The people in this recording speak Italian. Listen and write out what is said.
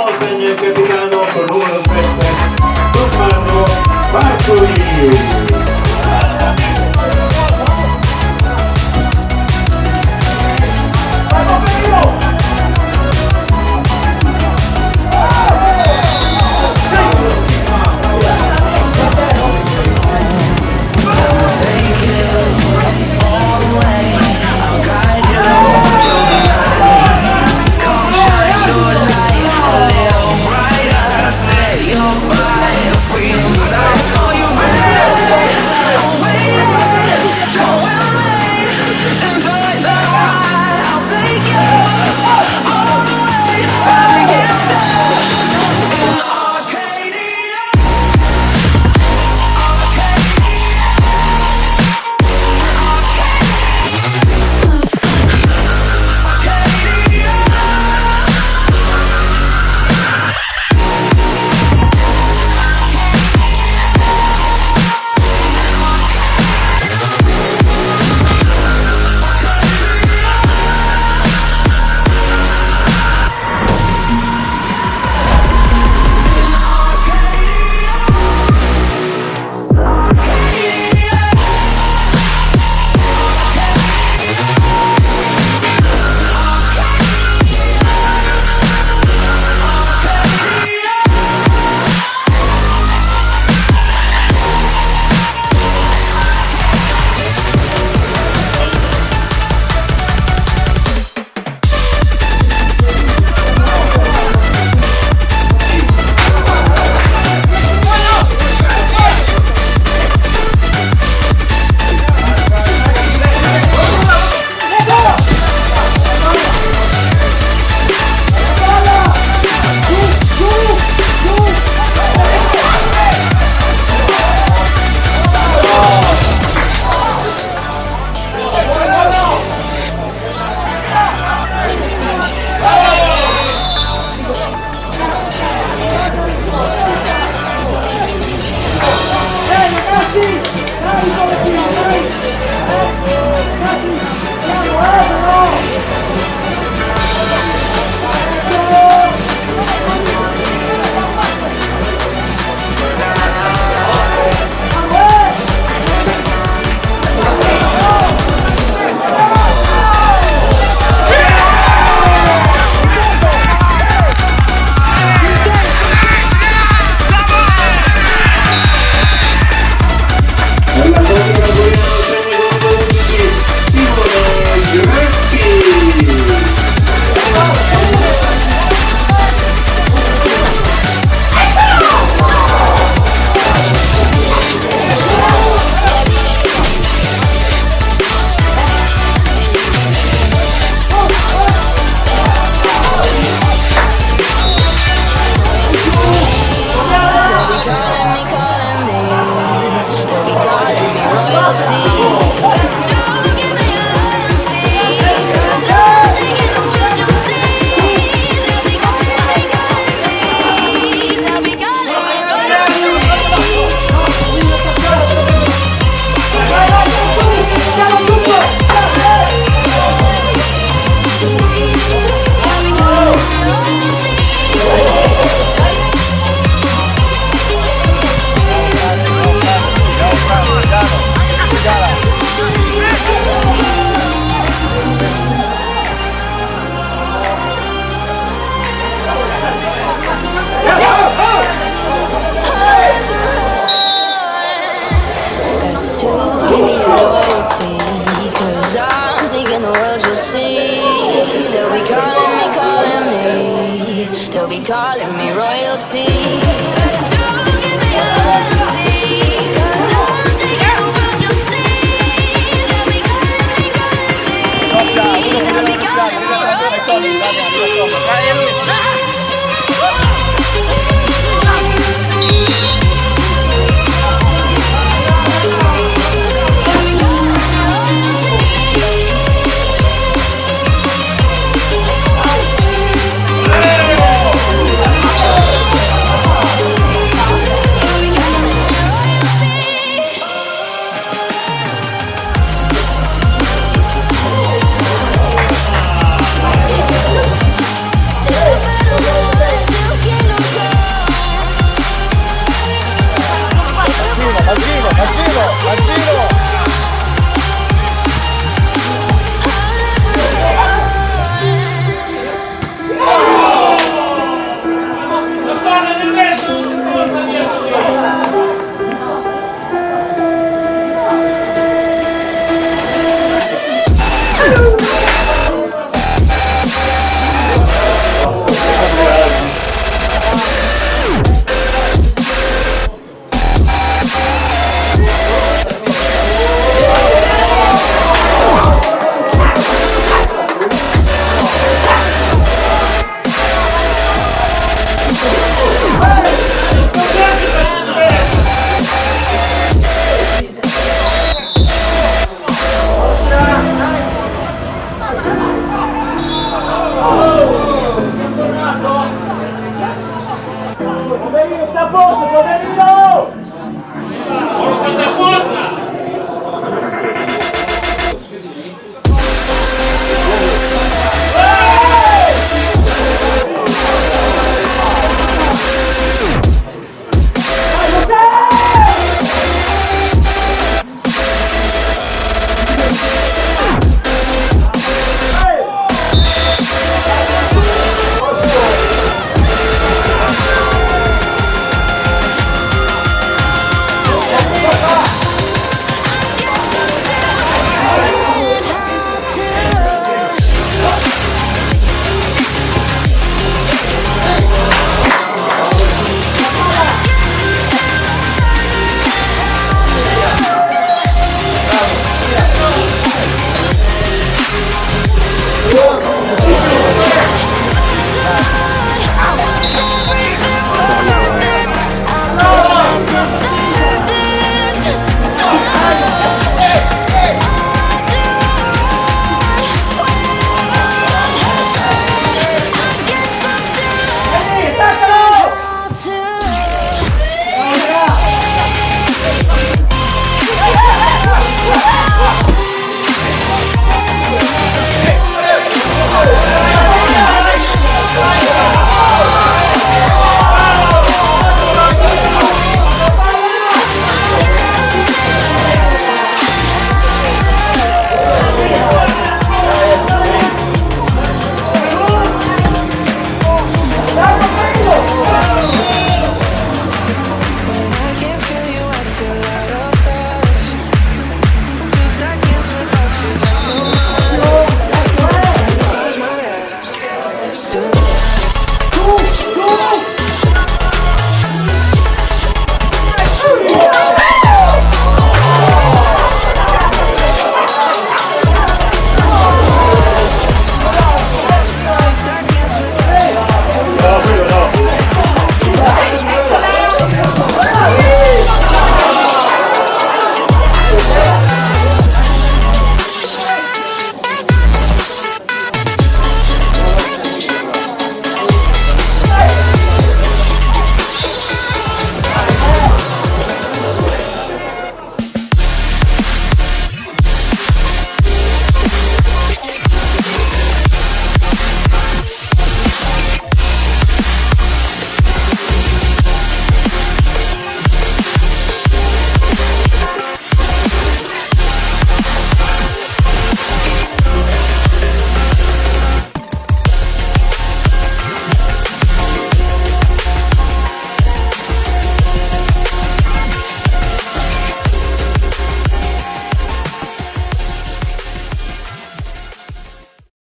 colombiano segna il capitano con numero 7 Tommaso Bartoli. be calling me royalty.